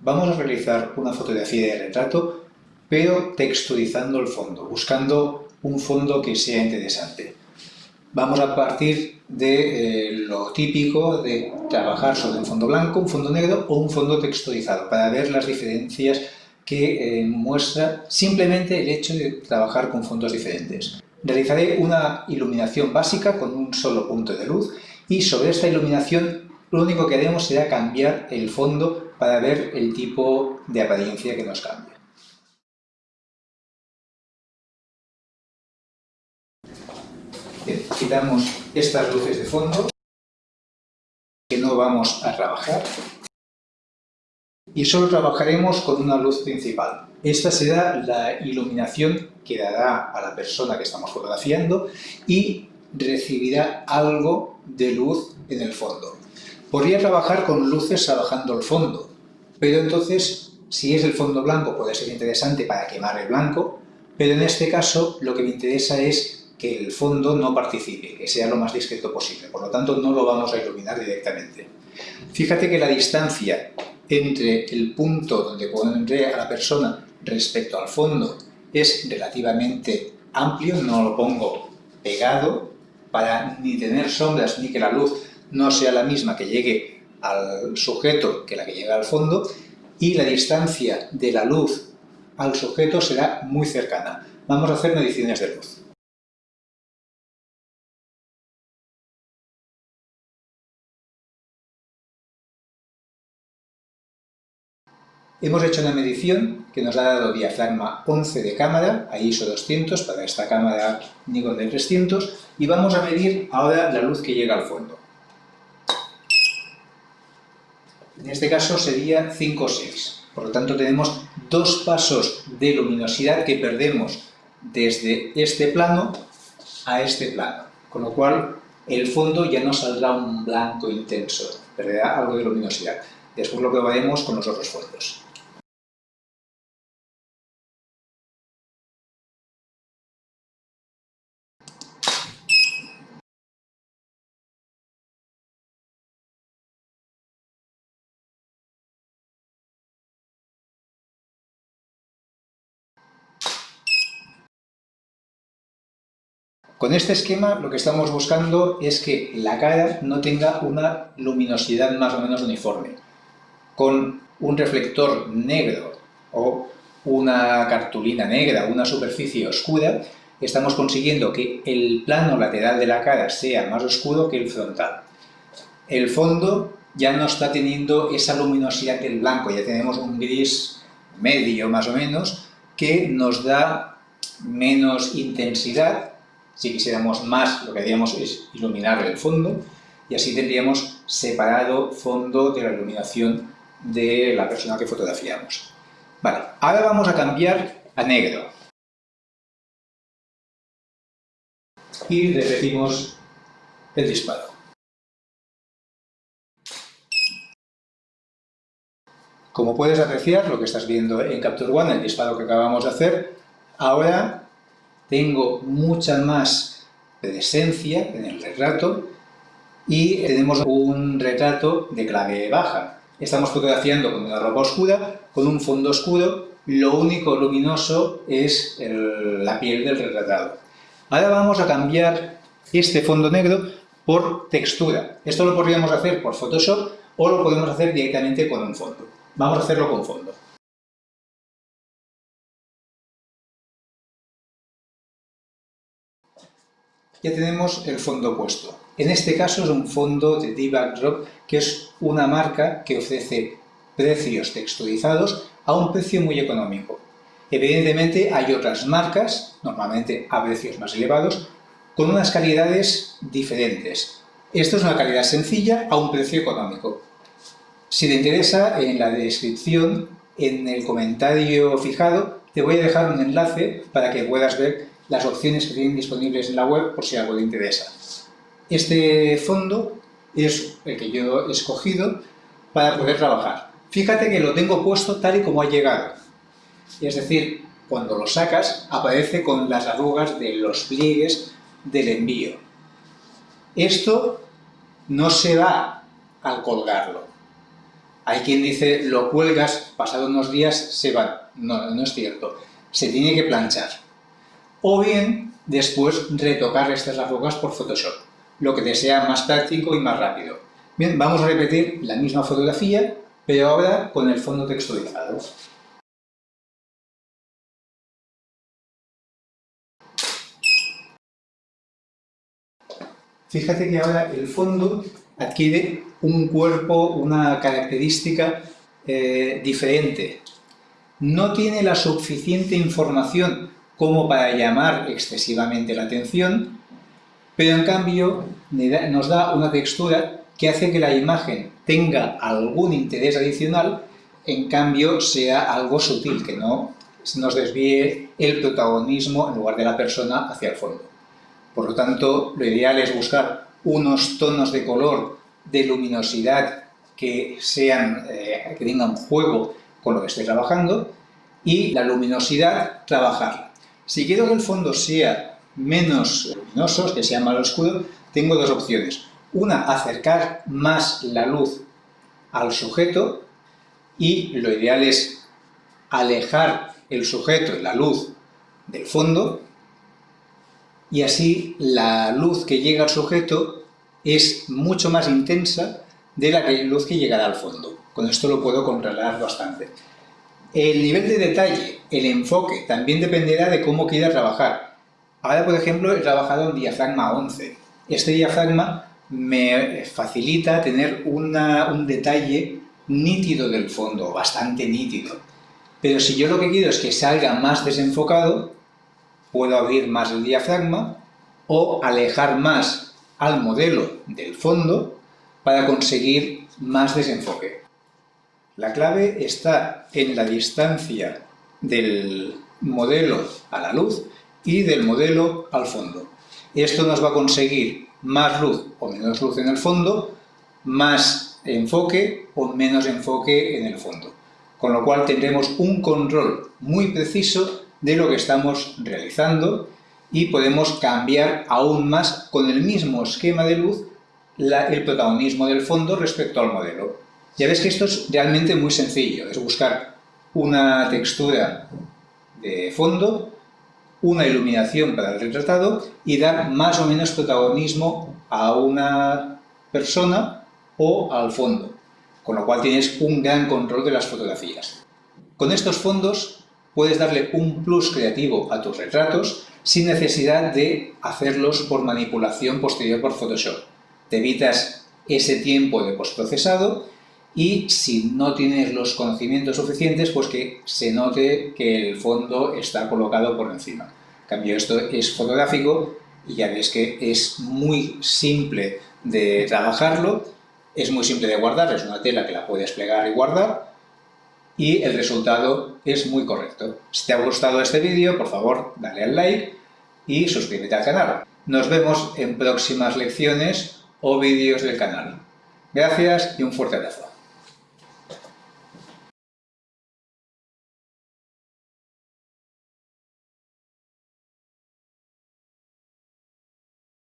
vamos a realizar una fotografía de retrato, pero texturizando el fondo, buscando un fondo que sea interesante. Vamos a partir de eh, lo típico de trabajar sobre un fondo blanco, un fondo negro o un fondo texturizado, para ver las diferencias que eh, muestra simplemente el hecho de trabajar con fondos diferentes. Realizaré una iluminación básica con un solo punto de luz y sobre esta iluminación lo único que haremos será cambiar el fondo para ver el tipo de apariencia que nos cambia. quitamos estas luces de fondo que no vamos a trabajar y solo trabajaremos con una luz principal. Esta será la iluminación que dará a la persona que estamos fotografiando y recibirá algo de luz en el fondo. Podría trabajar con luces trabajando el fondo, pero entonces, si es el fondo blanco, puede ser interesante para quemar el blanco, pero en este caso lo que me interesa es que el fondo no participe, que sea lo más discreto posible, por lo tanto no lo vamos a iluminar directamente. Fíjate que la distancia entre el punto donde pondré a la persona respecto al fondo es relativamente amplio, no lo pongo pegado para ni tener sombras ni que la luz no sea la misma que llegue al sujeto que la que llega al fondo y la distancia de la luz al sujeto será muy cercana. Vamos a hacer mediciones de luz. Hemos hecho una medición que nos ha dado diafragma 11 de cámara a ISO 200 para esta cámara Nikon de 300 y vamos a medir ahora la luz que llega al fondo. En este caso sería 5 o 6. Por lo tanto tenemos dos pasos de luminosidad que perdemos desde este plano a este plano. Con lo cual el fondo ya no saldrá un blanco intenso, perderá algo de luminosidad. Después lo probaremos con los otros fondos. Con este esquema lo que estamos buscando es que la cara no tenga una luminosidad más o menos uniforme. Con un reflector negro o una cartulina negra, una superficie oscura, estamos consiguiendo que el plano lateral de la cara sea más oscuro que el frontal. El fondo ya no está teniendo esa luminosidad del blanco, ya tenemos un gris medio más o menos, que nos da menos intensidad si quisiéramos más, lo que haríamos es iluminar el fondo y así tendríamos separado fondo de la iluminación de la persona que fotografiamos. Vale, ahora vamos a cambiar a negro. Y repetimos el disparo. Como puedes apreciar, lo que estás viendo en Capture One, el disparo que acabamos de hacer, ahora tengo mucha más presencia en el retrato y tenemos un retrato de clave baja. Estamos fotografiando con una ropa oscura, con un fondo oscuro, lo único luminoso es la piel del retratado. Ahora vamos a cambiar este fondo negro por textura. Esto lo podríamos hacer por Photoshop o lo podemos hacer directamente con un fondo. Vamos a hacerlo con fondo. Ya tenemos el fondo puesto. En este caso es un fondo de D-Backdrop, que es una marca que ofrece precios texturizados a un precio muy económico. Evidentemente hay otras marcas, normalmente a precios más elevados, con unas calidades diferentes. Esto es una calidad sencilla a un precio económico. Si te interesa, en la descripción, en el comentario fijado, te voy a dejar un enlace para que puedas ver las opciones que tienen disponibles en la web por si algo te interesa. Este fondo es el que yo he escogido para poder trabajar. Fíjate que lo tengo puesto tal y como ha llegado. Es decir, cuando lo sacas aparece con las arrugas de los pliegues del envío. Esto no se va al colgarlo. Hay quien dice, lo cuelgas, pasado unos días se va. No, no es cierto. Se tiene que planchar. O bien, después retocar estas rocas por Photoshop, lo que te sea más práctico y más rápido. Bien, vamos a repetir la misma fotografía, pero ahora con el fondo texturizado. Fíjate que ahora el fondo adquiere un cuerpo, una característica eh, diferente. No tiene la suficiente información como para llamar excesivamente la atención, pero en cambio nos da una textura que hace que la imagen tenga algún interés adicional, en cambio sea algo sutil, que no nos desvíe el protagonismo en lugar de la persona hacia el fondo. Por lo tanto, lo ideal es buscar unos tonos de color, de luminosidad que, sean, eh, que tengan juego con lo que estoy trabajando y la luminosidad trabajarla. Si quiero que el fondo sea menos luminoso, que sea más oscuro, tengo dos opciones. Una, acercar más la luz al sujeto y lo ideal es alejar el sujeto y la luz del fondo y así la luz que llega al sujeto es mucho más intensa de la luz que llegará al fondo. Con esto lo puedo controlar bastante. El nivel de detalle, el enfoque, también dependerá de cómo quiera trabajar. Ahora, por ejemplo, he trabajado en diafragma 11. Este diafragma me facilita tener un detalle nítido del fondo, bastante nítido. Pero si yo lo que quiero es que salga más desenfocado, puedo abrir más el diafragma o alejar más al modelo del fondo para conseguir más desenfoque. La clave está en la distancia del modelo a la luz y del modelo al fondo. Esto nos va a conseguir más luz o menos luz en el fondo, más enfoque o menos enfoque en el fondo. Con lo cual tendremos un control muy preciso de lo que estamos realizando y podemos cambiar aún más con el mismo esquema de luz el protagonismo del fondo respecto al modelo. Ya ves que esto es realmente muy sencillo, es buscar una textura de fondo, una iluminación para el retratado y dar más o menos protagonismo a una persona o al fondo, con lo cual tienes un gran control de las fotografías. Con estos fondos puedes darle un plus creativo a tus retratos sin necesidad de hacerlos por manipulación posterior por Photoshop. Te evitas ese tiempo de postprocesado y si no tienes los conocimientos suficientes, pues que se note que el fondo está colocado por encima. En cambio, esto es fotográfico y ya ves que es muy simple de trabajarlo, es muy simple de guardar, es una tela que la puedes plegar y guardar, y el resultado es muy correcto. Si te ha gustado este vídeo, por favor, dale al like y suscríbete al canal. Nos vemos en próximas lecciones o vídeos del canal. Gracias y un fuerte abrazo.